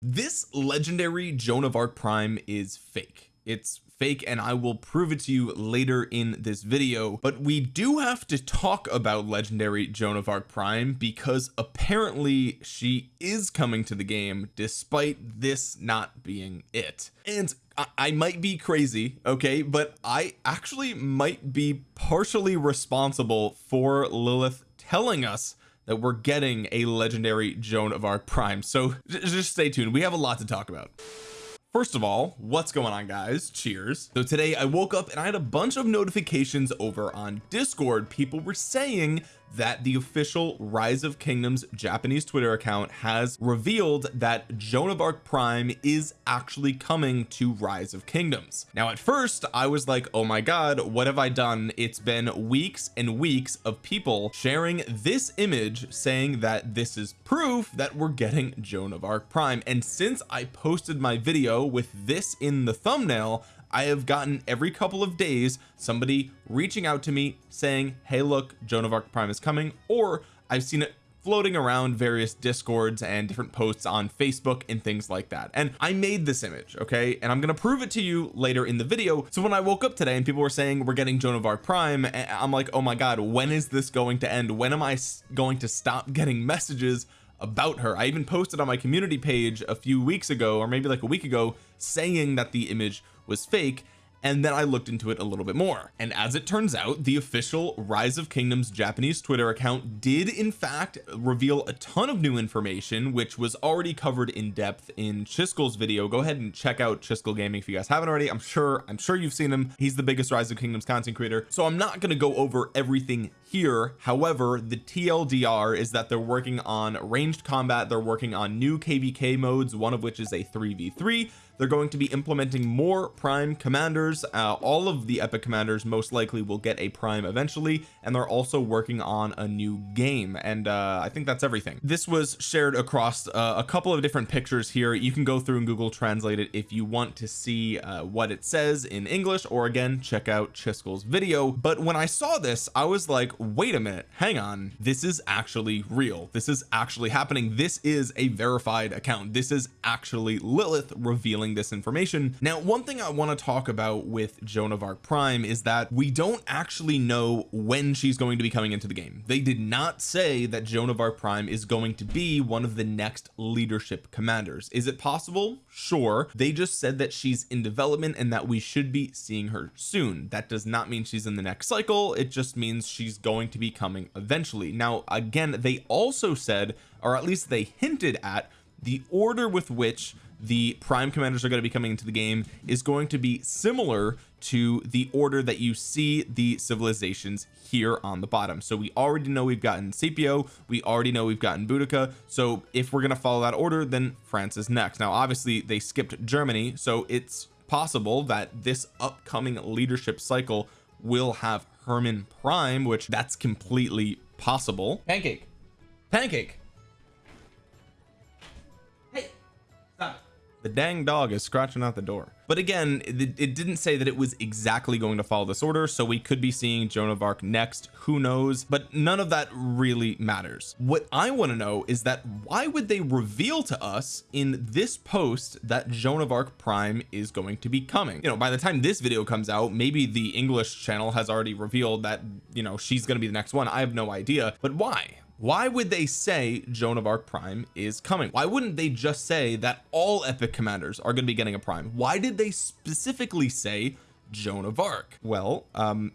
this legendary Joan of Arc Prime is fake. It's fake and I will prove it to you later in this video. But we do have to talk about legendary Joan of Arc Prime because apparently she is coming to the game despite this not being it. And I, I might be crazy okay? But I actually might be partially responsible for Lilith telling us that we're getting a legendary Joan of Arc Prime. So just stay tuned. We have a lot to talk about. First of all what's going on guys? Cheers. So today I woke up and I had a bunch of notifications over on discord. People were saying that the official rise of kingdoms Japanese Twitter account has revealed that Joan of Arc Prime is actually coming to rise of kingdoms. Now at first I was like oh my god what have I done? It's been weeks and weeks of people sharing this image saying that this is proof that we're getting Joan of Arc Prime. And since I posted my video with this in the thumbnail I have gotten every couple of days somebody reaching out to me saying hey look Joan of Arc Prime is coming or I've seen it floating around various discords and different posts on Facebook and things like that. And I made this image okay? And I'm to prove it to you later in the video. So when I woke up today and people were saying we're getting Joan of Arc Prime I'm like oh my god when is this going to end? When am I going to stop getting messages about her? I even posted on my community page a few weeks ago or maybe like a week ago saying that the image was fake and then I looked into it a little bit more. And as it turns out the official rise of kingdoms Japanese Twitter account did in fact reveal a ton of new information which was already covered in depth in Chiskel's video. Go ahead and check out Chiskel gaming if you guys haven't already. I'm sure I'm sure you've seen him. He's the biggest rise of kingdoms content creator. So I'm not going to go over everything here. However the TLDR is that they're working on ranged combat. They're working on new kvk modes one of which is a 3v3 they're going to be implementing more prime commanders. Uh, all of the epic commanders most likely will get a prime eventually and they're also working on a new game and uh I think that's everything. This was shared across uh, a couple of different pictures here. You can go through and Google translate it if you want to see uh, what it says in English or again check out Chiskel's video. But when I saw this I was like wait a minute hang on. This is actually real. This is actually happening. This is a verified account. This is actually Lilith revealing this information. Now one thing I want to talk about with Joan of Arc Prime is that we don't actually know when she's going to be coming into the game. They did not say that Joan of Arc Prime is going to be one of the next leadership commanders. Is it possible? Sure. They just said that she's in development and that we should be seeing her soon. That does not mean she's in the next cycle. It just means she's going to be coming eventually. Now again they also said or at least they hinted at the order with which the prime commanders are going to be coming into the game is going to be similar to the order that you see the civilizations here on the bottom. So we already know we've gotten Scipio we already know we've gotten Boudica. So if we're going to follow that order then France is next. Now obviously they skipped Germany so it's possible that this upcoming leadership cycle will have Hermann Prime which that's completely possible. Pancake. Pancake the dang dog is scratching out the door. But again it, it, didn't say that it was exactly going to follow this order so we could be seeing Joan of Arc next. Who knows? But none of that really matters. What I want to know is that why would they reveal to us in this post that Joan of Arc Prime is going to be coming? You know by the time this video comes out maybe the English channel has already revealed that you know she's going to be the next one. I have no idea. But why why would they say Joan of Arc Prime is coming? Why wouldn't they just say that all epic commanders are going to be getting a prime? Why did they specifically say Joan of Arc? Well um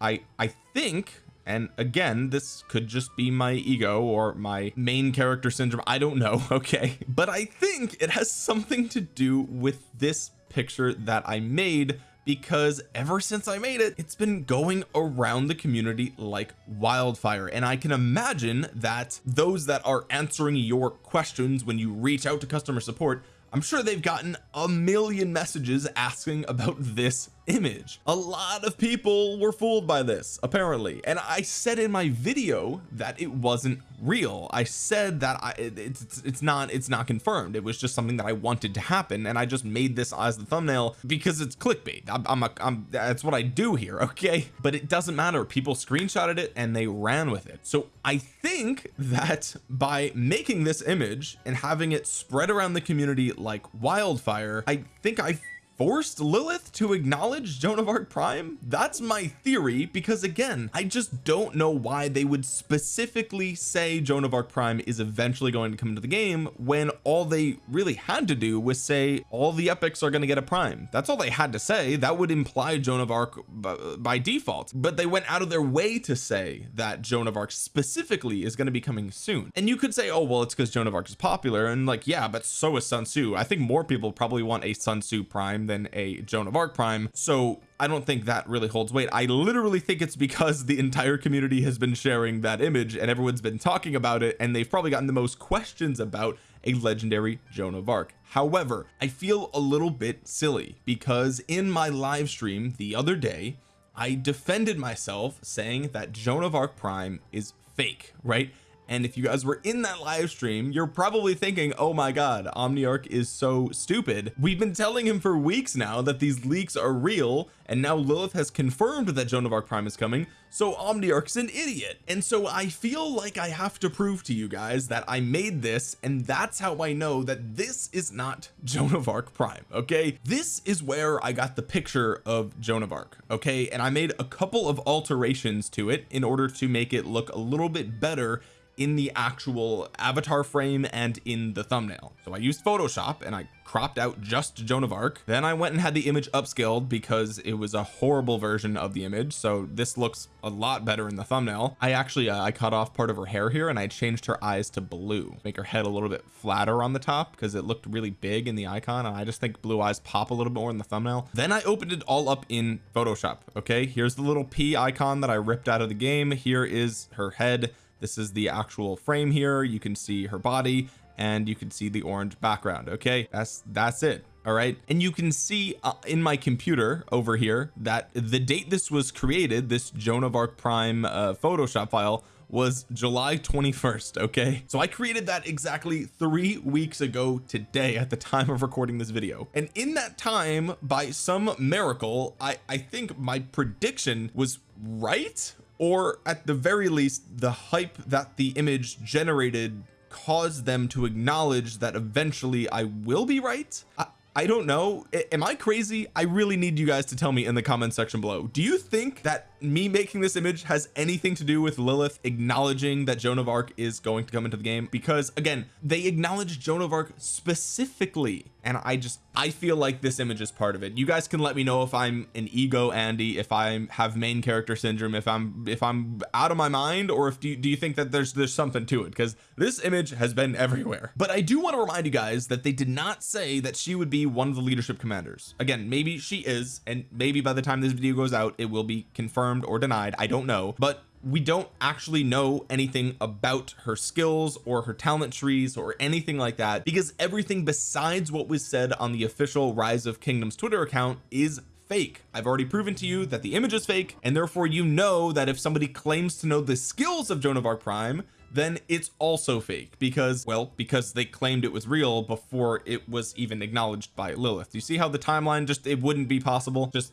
I I think and again this could just be my ego or my main character syndrome I don't know okay? But I think it has something to do with this picture that I made because ever since I made it it's been going around the community like wildfire. And I can imagine that those that are answering your questions when you reach out to customer support I'm sure they've gotten a million messages asking about this image. A lot of people were fooled by this apparently. And I said in my video that it wasn't real. I said that I it's it's not it's not confirmed. It was just something that I wanted to happen and I just made this as the thumbnail because it's clickbait. I'm, I'm, a, I'm that's what I do here okay? But it doesn't matter. People screenshotted it and they ran with it. So I think that by making this image and having it spread around the community like wildfire I think I forced Lilith to acknowledge Joan of Arc Prime? That's my theory because again I just don't know why they would specifically say Joan of Arc Prime is eventually going to come into the game when all they really had to do was say all the epics are going to get a prime. That's all they had to say. That would imply Joan of Arc by default. But they went out of their way to say that Joan of Arc specifically is going to be coming soon. And you could say oh well it's because Joan of Arc is popular and like yeah but so is Sun Tzu. I think more people probably want a Sun Tzu Prime than a Joan of Arc prime. So I don't think that really holds weight. I literally think it's because the entire community has been sharing that image and everyone's been talking about it and they've probably gotten the most questions about a legendary Joan of Arc. However I feel a little bit silly because in my live stream the other day I defended myself saying that Joan of Arc prime is fake right and if you guys were in that live stream you're probably thinking oh my god Omniarch is so stupid. We've been telling him for weeks now that these leaks are real and now Lilith has confirmed that Joan of Arc Prime is coming so Omniarch's an idiot. And so I feel like I have to prove to you guys that I made this and that's how I know that this is not Joan of Arc Prime okay? This is where I got the picture of Joan of Arc okay? And I made a couple of alterations to it in order to make it look a little bit better in the actual avatar frame and in the thumbnail. So I used Photoshop and I cropped out just Joan of Arc. Then I went and had the image upscaled because it was a horrible version of the image. So this looks a lot better in the thumbnail. I actually uh, I cut off part of her hair here and I changed her eyes to blue. Make her head a little bit flatter on the top because it looked really big in the icon and I just think blue eyes pop a little bit more in the thumbnail. Then I opened it all up in Photoshop okay? Here's the little P icon that I ripped out of the game. Here is her head this is the actual frame here. You can see her body and you can see the orange background okay? That's that's it all right? And you can see uh, in my computer over here that the date this was created this Joan of Arc Prime uh, Photoshop file was July 21st okay? So I created that exactly three weeks ago today at the time of recording this video. And in that time by some miracle I I think my prediction was right or at the very least the hype that the image generated caused them to acknowledge that eventually I will be right? I, I don't know. Am I crazy? I really need you guys to tell me in the comment section below. Do you think that me making this image has anything to do with Lilith acknowledging that Joan of Arc is going to come into the game? Because again they acknowledge Joan of Arc specifically and I just I feel like this image is part of it. You guys can let me know if I'm an ego Andy if I have main character syndrome if I'm if I'm out of my mind or if do you, do you think that there's there's something to it? Because this image has been everywhere. But I do want to remind you guys that they did not say that she would be one of the leadership commanders. Again maybe she is and maybe by the time this video goes out it will be confirmed or denied. I don't know. But we don't actually know anything about her skills or her talent trees or anything like that because everything besides what was said on the official rise of kingdoms twitter account is fake. I've already proven to you that the image is fake and therefore you know that if somebody claims to know the skills of Joan of Arc Prime then it's also fake because well because they claimed it was real before it was even acknowledged by Lilith. You see how the timeline just it wouldn't be possible? Just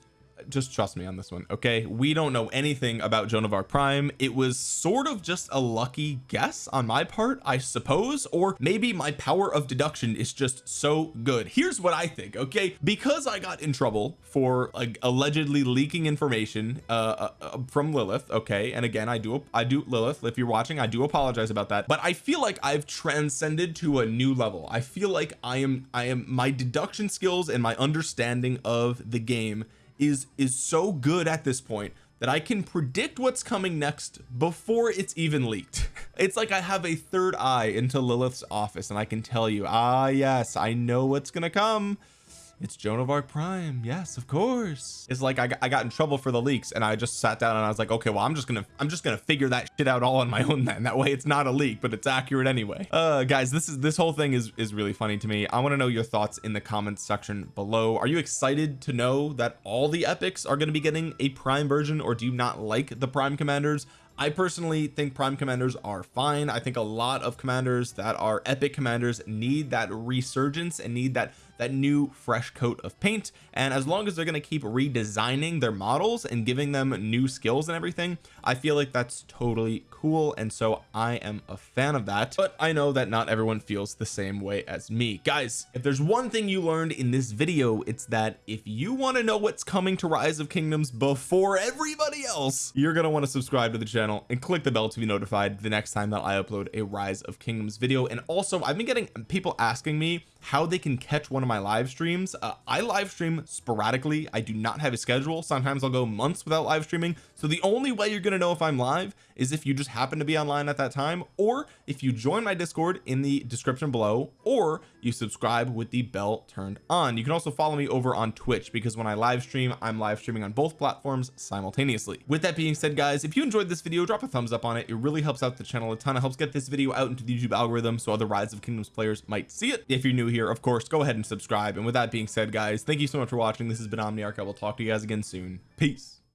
just trust me on this one okay? We don't know anything about Joan of Arc Prime. It was sort of just a lucky guess on my part I suppose or maybe my power of deduction is just so good. Here's what I think okay? Because I got in trouble for like allegedly leaking information uh, uh, uh from Lilith okay? And again I do I do Lilith if you're watching I do apologize about that but I feel like I've transcended to a new level. I feel like I am I am my deduction skills and my understanding of the game is is so good at this point that I can predict what's coming next before it's even leaked. It's like I have a third eye into Lilith's office and I can tell you ah yes I know what's gonna come it's Joan of Arc Prime. Yes of course. It's like I got, I got in trouble for the leaks and I just sat down and I was like okay well I'm just gonna I'm just gonna figure that shit out all on my own then. That way it's not a leak but it's accurate anyway. Uh guys this is this whole thing is is really funny to me. I want to know your thoughts in the comments section below. Are you excited to know that all the epics are going to be getting a prime version or do you not like the prime commanders I personally think prime commanders are fine. I think a lot of commanders that are epic commanders need that resurgence and need that that new fresh coat of paint. And as long as they're going to keep redesigning their models and giving them new skills and everything I feel like that's totally cool. And so I am a fan of that. But I know that not everyone feels the same way as me. Guys if there's one thing you learned in this video it's that if you want to know what's coming to rise of kingdoms before everybody else you're going to want to subscribe to the channel and click the bell to be notified the next time that I upload a rise of kingdoms video. And also I've been getting people asking me how they can catch one of my live streams. Uh, I live stream sporadically. I do not have a schedule. Sometimes I'll go months without live streaming. So the only way you're gonna know if I'm live is if you just happen to be online at that time or if you join my discord in the description below or you subscribe with the bell turned on. You can also follow me over on twitch because when I live stream I'm live streaming on both platforms simultaneously. With that being said guys if you enjoyed this video drop a thumbs up on it. It really helps out the channel a ton. It helps get this video out into the YouTube algorithm so other rise of kingdoms players might see it. If you're new here of course go ahead and subscribe. And with that being said guys thank you so much for watching. This has been Omniarch. I will talk to you guys again soon. Peace